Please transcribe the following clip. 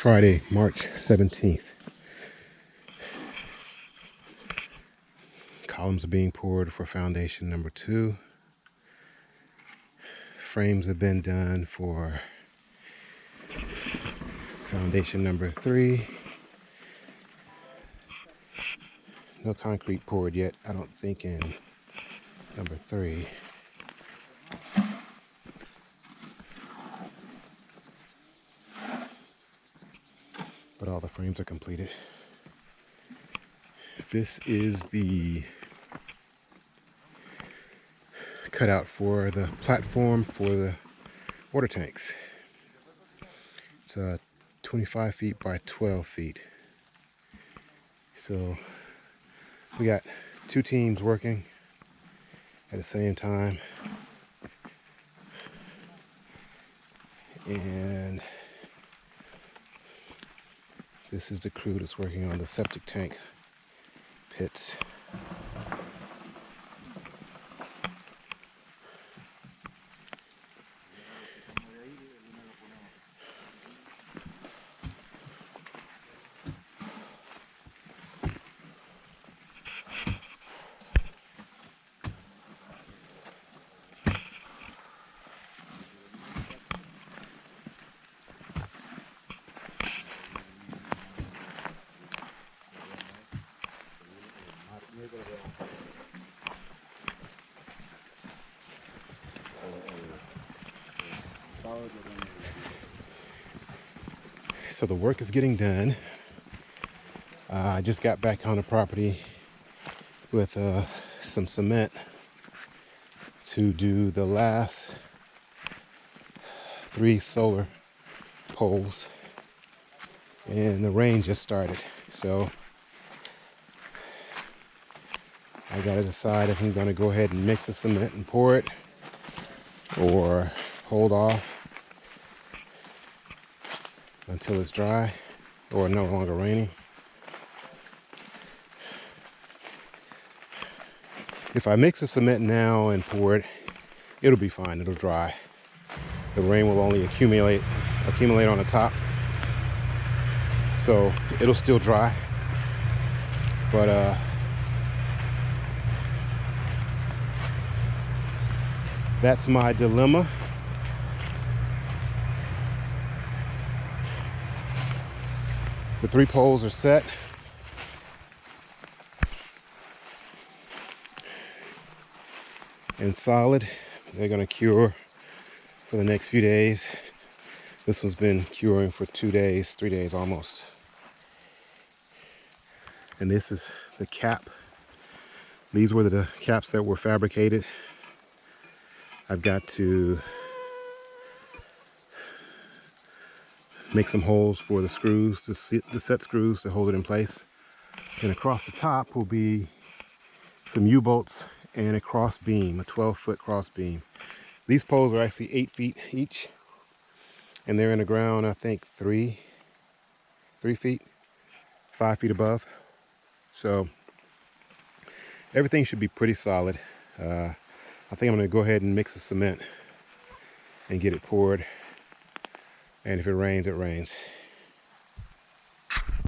Friday, March 17th. Columns are being poured for foundation number two. Frames have been done for foundation number three. No concrete poured yet, I don't think in number three. All the frames are completed. This is the cutout for the platform for the water tanks. It's uh, 25 feet by 12 feet. So we got two teams working at the same time. And this is the crew that's working on the septic tank pits. So the work is getting done. Uh, I just got back on the property with uh, some cement to do the last three solar poles. And the rain just started. So I gotta decide if I'm gonna go ahead and mix the cement and pour it or hold off until it's dry or no longer raining. If I mix the cement now and pour it, it'll be fine, it'll dry. The rain will only accumulate accumulate on the top. So it'll still dry. But uh that's my dilemma. The three poles are set. And solid. They're gonna cure for the next few days. This one's been curing for two days, three days almost. And this is the cap. These were the caps that were fabricated. I've got to make some holes for the screws, the set, the set screws to hold it in place. And across the top will be some U-bolts and a cross beam, a 12 foot cross beam. These poles are actually eight feet each and they're in the ground, I think three, three feet, five feet above. So everything should be pretty solid. Uh, I think I'm gonna go ahead and mix the cement and get it poured and if it rains, it rains.